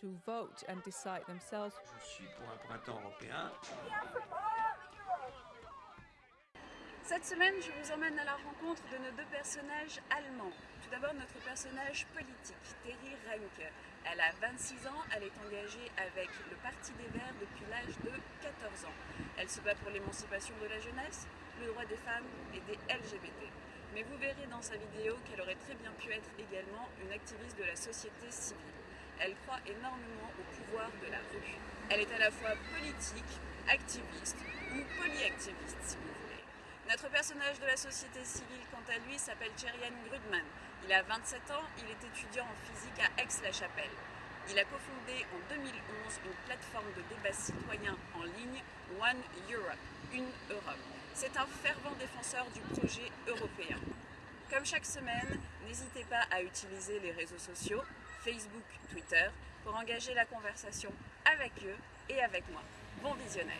to vote and decide themselves. Je suis pour un printemps européen. Cette semaine, je vous emmène à la rencontre de nos deux personnages allemands. Tout d'abord, notre personnage politique, Terry Reinke. Elle a 26 ans, elle est engagée avec le Parti des Verts depuis l'âge de 14 ans. Elle se bat pour l'émancipation de la jeunesse, le droit des femmes et des LGBT. Mais vous verrez dans sa vidéo qu'elle aurait très bien pu être également une activiste de la société civile. Elle croit énormément au pouvoir de la rue. Elle est à la fois politique, activiste ou polyactiviste si vous voulez. Notre personnage de la société civile, quant à lui, s'appelle Cherian Grudman. Il a 27 ans, il est étudiant en physique à Aix-la-Chapelle. Il a cofondé en 2011 une plateforme de débat citoyen en ligne One Europe, une Europe. C'est un fervent défenseur du projet européen. Comme chaque semaine, n'hésitez pas à utiliser les réseaux sociaux, Facebook, Twitter, pour engager la conversation avec eux et avec moi. Bon visionnage